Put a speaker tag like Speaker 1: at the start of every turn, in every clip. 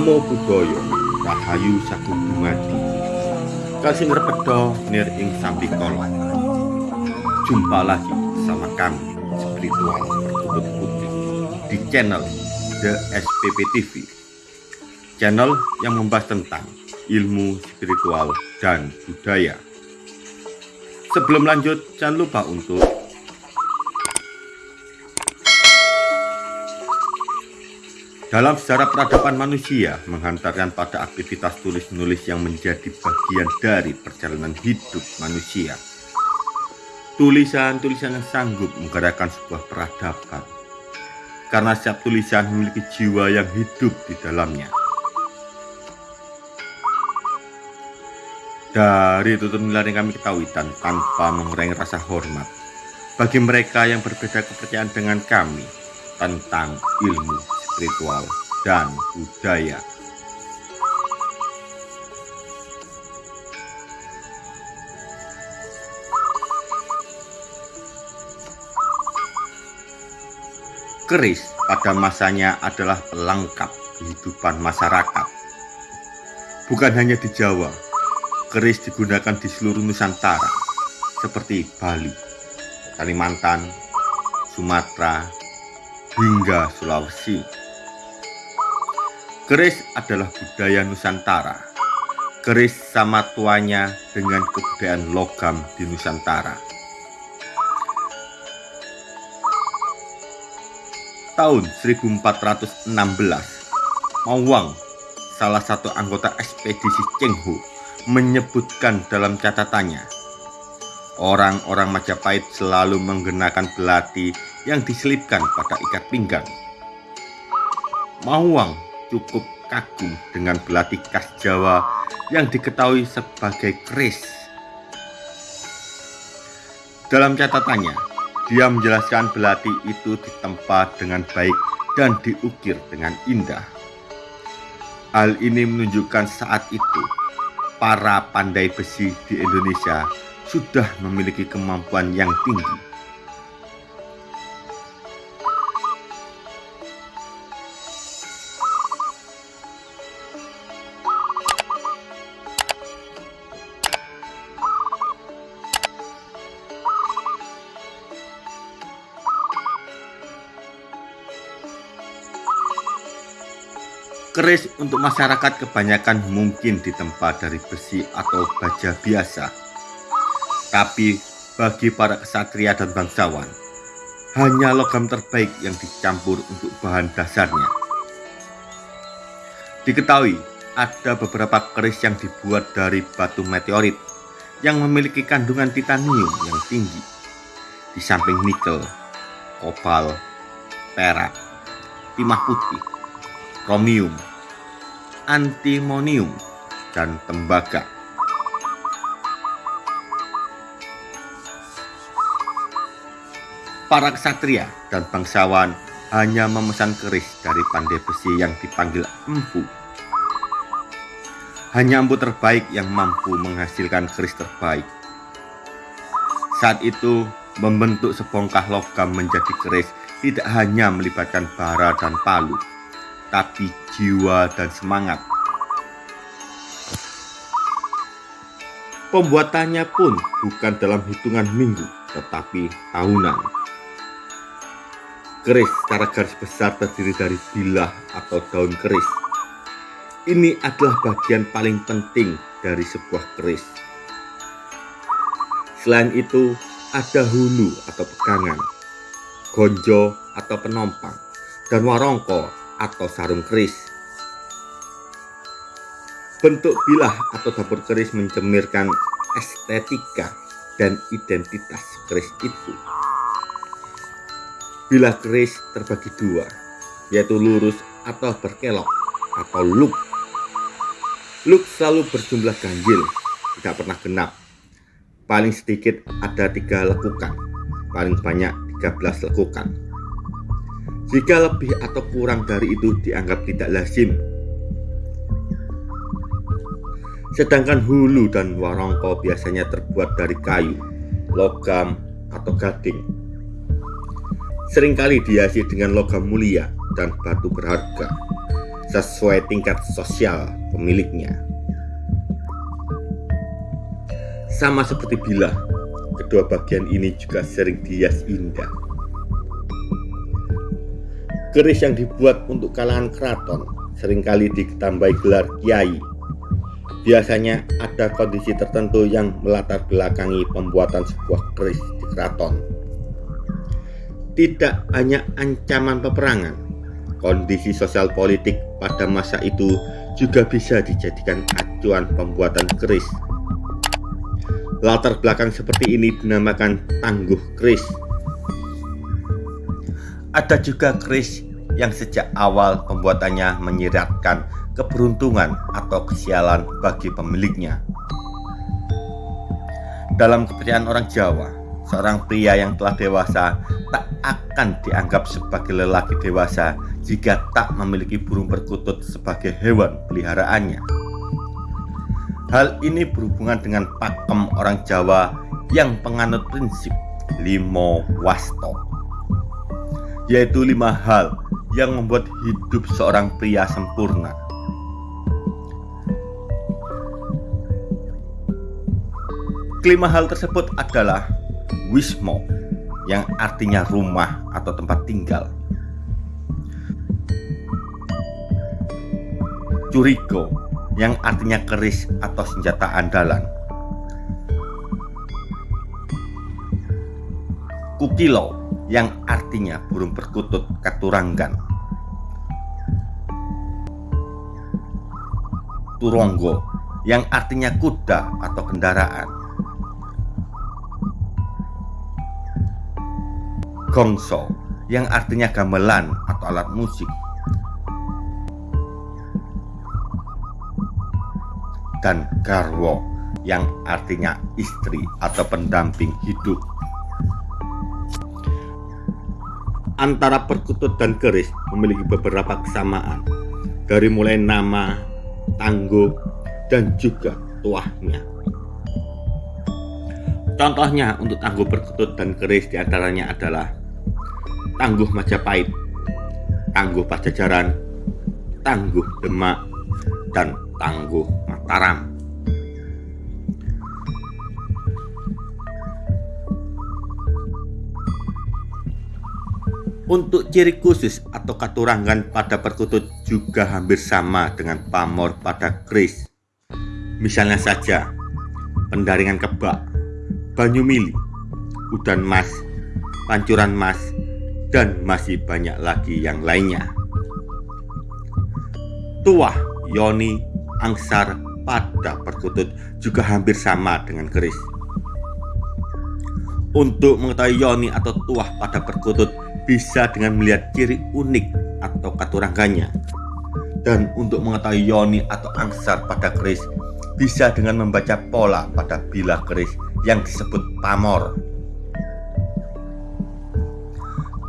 Speaker 1: Namo Buddhaya Rahayu Sagung Dumadi Kasih ngerpedo nir ing kolon Jumpa lagi sama kami Spiritual Bertutup Putih Di channel The SPP TV Channel yang membahas tentang ilmu spiritual dan budaya. Sebelum lanjut, jangan lupa untuk Dalam sejarah peradaban manusia menghantarkan pada aktivitas tulis-menulis yang menjadi bagian dari perjalanan hidup manusia. Tulisan-tulisan yang sanggup menggerakkan sebuah peradaban. Karena setiap tulisan memiliki jiwa yang hidup di dalamnya. Dari tutur nilai yang kami ketahui dan tanpa mengurangi rasa hormat bagi mereka yang berbeda kepercayaan dengan kami tentang ilmu spiritual, dan budaya. Keris pada masanya adalah pelengkap kehidupan masyarakat. Bukan hanya di Jawa, keris digunakan di seluruh Nusantara, seperti Bali, Kalimantan, Sumatera, hingga Sulawesi. Keris adalah budaya Nusantara. Keris sama tuanya dengan kebudayaan logam di Nusantara. Tahun 1416, Mawang, salah satu anggota ekspedisi Chenghu, menyebutkan dalam catatannya, orang-orang Majapahit selalu menggunakan belati yang diselipkan pada ikat pinggang. Mawang cukup kagum dengan belati khas Jawa yang diketahui sebagai keris. Dalam catatannya, dia menjelaskan belati itu ditempa dengan baik dan diukir dengan indah. Hal ini menunjukkan saat itu para pandai besi di Indonesia sudah memiliki kemampuan yang tinggi Keris untuk masyarakat kebanyakan mungkin ditempa dari besi atau baja biasa. Tapi bagi para kesatria dan bangsawan, hanya logam terbaik yang dicampur untuk bahan dasarnya. Diketahui ada beberapa keris yang dibuat dari batu meteorit yang memiliki kandungan titanium yang tinggi. Di samping nikel, kopal, perak, timah putih, kromium, antimonium, dan tembaga. Para ksatria dan bangsawan hanya memesan keris dari pandai besi yang dipanggil empu. Hanya empu terbaik yang mampu menghasilkan keris terbaik. Saat itu, membentuk sebongkah logam menjadi keris tidak hanya melibatkan bara dan palu, tapi jiwa dan semangat. Pembuatannya pun bukan dalam hitungan minggu, tetapi tahunan. Keris secara garis besar terdiri dari bilah atau daun keris. Ini adalah bagian paling penting dari sebuah keris. Selain itu, ada hulu atau pegangan, gonjo atau penompang, dan warongko atau sarung keris. Bentuk bilah atau dapur keris mencemirkan estetika dan identitas keris itu. Bilah keris terbagi dua, yaitu lurus atau berkelok atau loop. Loop selalu berjumlah ganjil, tidak pernah genap. Paling sedikit ada tiga lekukan, paling banyak 13 lekukan. Jika lebih atau kurang dari itu dianggap tidak lazim. Sedangkan hulu dan warongko biasanya terbuat dari kayu, logam, atau gading. Seringkali dihiasi dengan logam mulia dan batu berharga, sesuai tingkat sosial pemiliknya. Sama seperti bilah, kedua bagian ini juga sering dihias indah. Keris yang dibuat untuk kalangan keraton sering kali ditambahi gelar kiai. Biasanya ada kondisi tertentu yang melatar belakangi pembuatan sebuah keris di keraton. Tidak hanya ancaman peperangan, kondisi sosial politik pada masa itu juga bisa dijadikan acuan pembuatan keris. Latar belakang seperti ini dinamakan tangguh keris. Ada juga keris yang sejak awal pembuatannya menyiratkan keberuntungan atau kesialan bagi pemiliknya. Dalam kepercayaan orang Jawa, seorang pria yang telah dewasa tak akan dianggap sebagai lelaki dewasa jika tak memiliki burung perkutut sebagai hewan peliharaannya. Hal ini berhubungan dengan pakem orang Jawa yang penganut prinsip limo wasto, yaitu lima hal yang membuat hidup seorang pria sempurna. Kelima hal tersebut adalah wismo yang artinya rumah atau tempat tinggal. Curigo yang artinya keris atau senjata andalan. Kukilo yang artinya burung perkutut katuranggan. Turonggo yang artinya kuda atau kendaraan. Gongso yang artinya gamelan atau alat musik. Dan garwo yang artinya istri atau pendamping hidup. Antara perkutut dan keris memiliki beberapa kesamaan dari mulai nama, tangguh, dan juga tuahnya. Contohnya untuk tangguh perkutut dan keris di antaranya adalah Tangguh Majapahit, Tangguh Pajajaran, Tangguh Demak, dan Tangguh Mataram. Untuk ciri khusus atau katurangan pada perkutut juga hampir sama dengan pamor pada keris. Misalnya saja, pendaringan kebak, banyu mili, udan mas, pancuran mas, dan masih banyak lagi yang lainnya. Tuah, yoni, angsar pada perkutut juga hampir sama dengan keris. Untuk mengetahui yoni atau tuah pada perkutut bisa dengan melihat ciri unik atau katurangganya. Dan untuk mengetahui yoni atau angsar pada keris bisa dengan membaca pola pada bilah keris yang disebut pamor.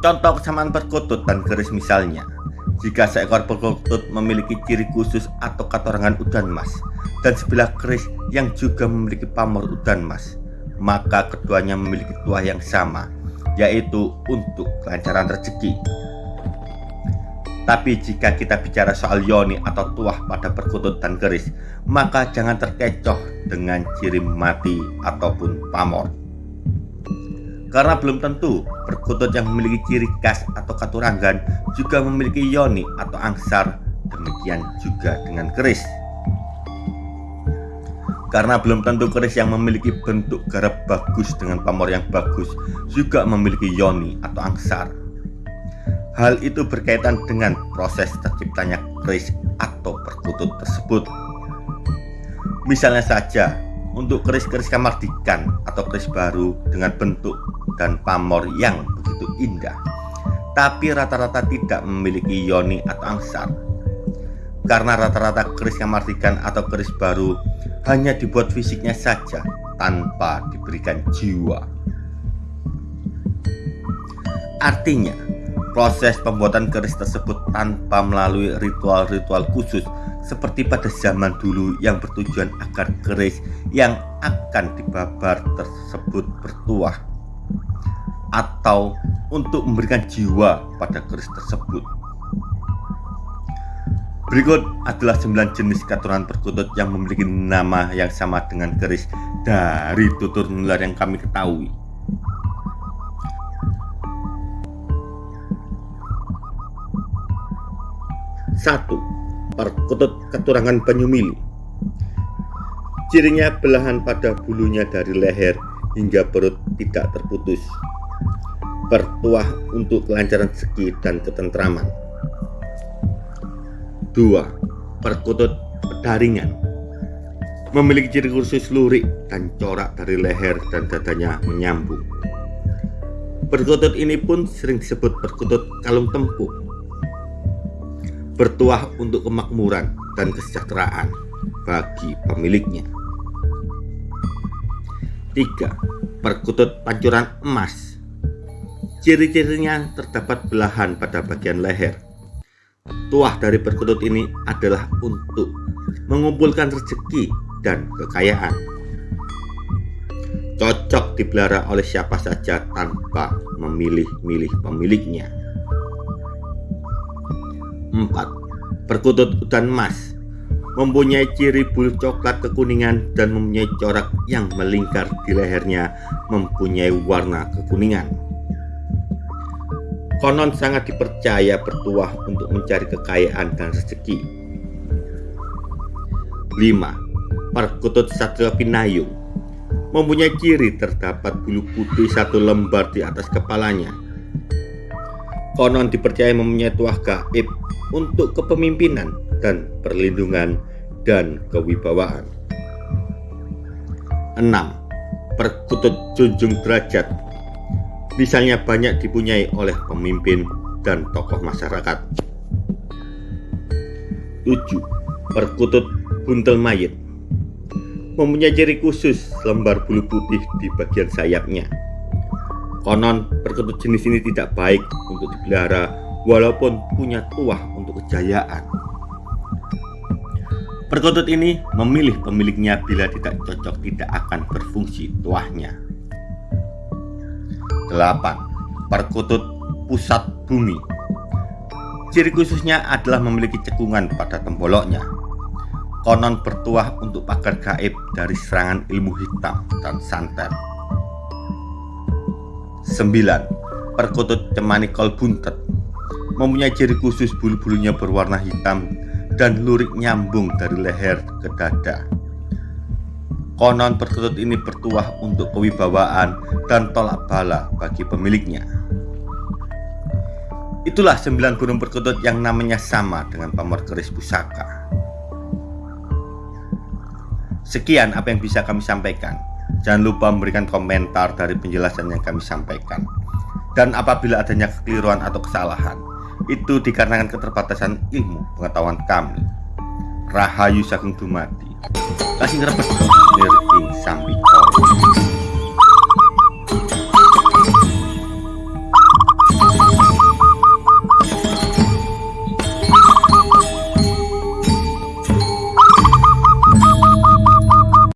Speaker 1: Contoh kesamaan perkutut dan keris misalnya. Jika seekor perkutut memiliki ciri khusus atau katorangan udan mas Dan sebilah keris yang juga memiliki pamor udan mas Maka keduanya memiliki tuah yang sama Yaitu untuk kelancaran rezeki tapi jika kita bicara soal yoni atau tuah pada perkutut dan keris, maka jangan terkecoh dengan ciri mati ataupun pamor. Karena belum tentu perkutut yang memiliki ciri khas atau katurangan juga memiliki yoni atau angsar, demikian juga dengan keris. Karena belum tentu keris yang memiliki bentuk garap bagus dengan pamor yang bagus juga memiliki yoni atau angsar. Hal itu berkaitan dengan proses terciptanya keris atau perkutut tersebut. Misalnya saja, untuk keris-keris kamardikan atau keris baru dengan bentuk dan pamor yang begitu indah tapi rata-rata tidak memiliki yoni atau angsar karena rata-rata keris kamardikan atau keris baru hanya dibuat fisiknya saja tanpa diberikan jiwa artinya proses pembuatan keris tersebut tanpa melalui ritual-ritual khusus seperti pada zaman dulu yang bertujuan agar keris yang akan dibabar tersebut bertuah atau untuk memberikan jiwa pada keris tersebut. Berikut adalah 9 jenis katuran perkutut yang memiliki nama yang sama dengan keris dari tutur nular yang kami ketahui. Satu, perkutut keturangan penyu mili. Cirinya belahan pada bulunya dari leher hingga perut tidak terputus. Bertuah untuk kelancaran segi dan ketentraman. 2. Perkutut pedaringan Memiliki ciri khusus lurik dan corak dari leher dan dadanya menyambung Perkutut ini pun sering disebut perkutut kalung tempur Bertuah untuk kemakmuran dan kesejahteraan bagi pemiliknya 3. Perkutut pancuran emas Ciri-cirinya terdapat belahan pada bagian leher Tuah dari perkutut ini adalah untuk mengumpulkan rezeki dan kekayaan. Cocok dipelihara oleh siapa saja tanpa memilih-milih pemiliknya. 4. Perkutut udan emas mempunyai ciri bulu coklat kekuningan dan mempunyai corak yang melingkar di lehernya mempunyai warna kekuningan. Konon sangat dipercaya bertuah untuk mencari kekayaan dan rezeki. 5. Perkutut Satria Pinayung Mempunyai ciri terdapat bulu putih satu lembar di atas kepalanya. Konon dipercaya mempunyai tuah gaib untuk kepemimpinan dan perlindungan dan kewibawaan. 6. Perkutut Junjung Derajat misalnya banyak dipunyai oleh pemimpin dan tokoh masyarakat. 7. Perkutut buntel mayit mempunyai ciri khusus lembar bulu putih di bagian sayapnya. Konon, perkutut jenis ini tidak baik untuk dipelihara walaupun punya tuah untuk kejayaan. Perkutut ini memilih pemiliknya bila tidak cocok tidak akan berfungsi tuahnya. 8. Perkutut pusat bumi Ciri khususnya adalah memiliki cekungan pada temboloknya Konon bertuah untuk pagar gaib dari serangan ilmu hitam dan santet 9. Perkutut cemani kol buntet Mempunyai ciri khusus bulu-bulunya berwarna hitam dan lurik nyambung dari leher ke dada Konon perkutut ini bertuah untuk kewibawaan dan tolak bala bagi pemiliknya. Itulah sembilan burung perkutut yang namanya sama dengan pamor keris pusaka. Sekian apa yang bisa kami sampaikan. Jangan lupa memberikan komentar dari penjelasan yang kami sampaikan. Dan apabila adanya kekeliruan atau kesalahan, itu dikarenakan keterbatasan ilmu pengetahuan kami. Rahayu Sagung Dumadi. Kasih ngerebet ing sambi